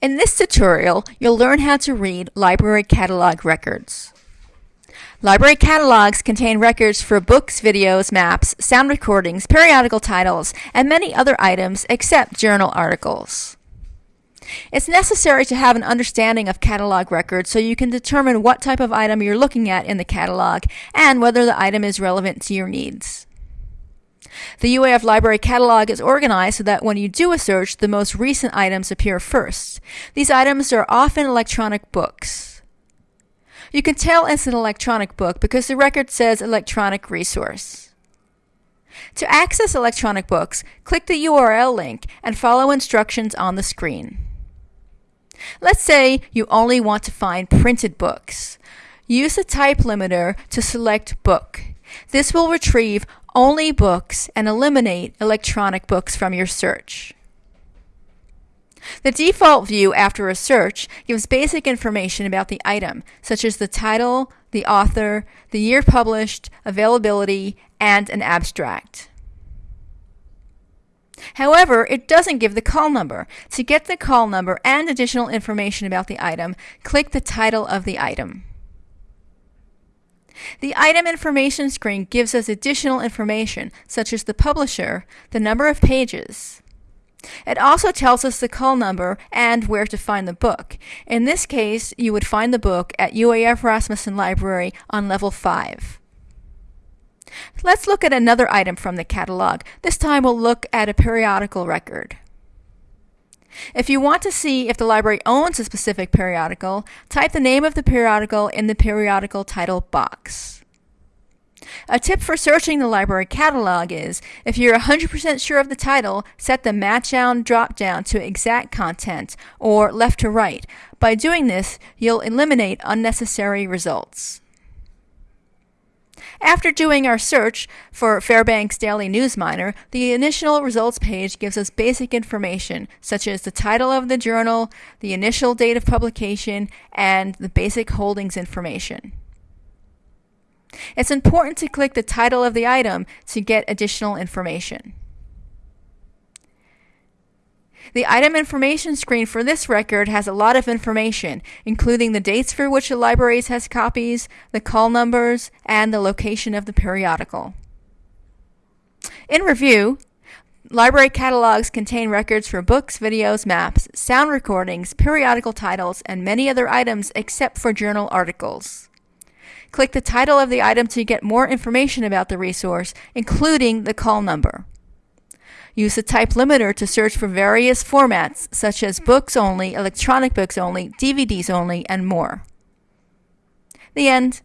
In this tutorial, you'll learn how to read library catalog records. Library catalogs contain records for books, videos, maps, sound recordings, periodical titles, and many other items except journal articles. It's necessary to have an understanding of catalog records so you can determine what type of item you're looking at in the catalog and whether the item is relevant to your needs. The UAF library catalog is organized so that when you do a search, the most recent items appear first. These items are often electronic books. You can tell it's an electronic book because the record says electronic resource. To access electronic books, click the URL link and follow instructions on the screen. Let's say you only want to find printed books. Use the type limiter to select book. This will retrieve only books and eliminate electronic books from your search. The default view after a search gives basic information about the item, such as the title, the author, the year published, availability, and an abstract. However, it doesn't give the call number. To get the call number and additional information about the item, click the title of the item. The item information screen gives us additional information, such as the publisher, the number of pages. It also tells us the call number and where to find the book. In this case, you would find the book at UAF Rasmussen Library on level 5. Let's look at another item from the catalog. This time we'll look at a periodical record. If you want to see if the library owns a specific periodical, type the name of the periodical in the periodical title box. A tip for searching the library catalog is, if you're 100% sure of the title, set the match down drop down to exact content or left to right. By doing this, you'll eliminate unnecessary results. After doing our search for Fairbanks Daily News Miner, the initial results page gives us basic information such as the title of the journal, the initial date of publication, and the basic holdings information. It's important to click the title of the item to get additional information. The item information screen for this record has a lot of information, including the dates for which the library has copies, the call numbers, and the location of the periodical. In review, library catalogs contain records for books, videos, maps, sound recordings, periodical titles, and many other items except for journal articles. Click the title of the item to get more information about the resource, including the call number. Use the type limiter to search for various formats such as books only, electronic books only, DVDs only, and more. The end.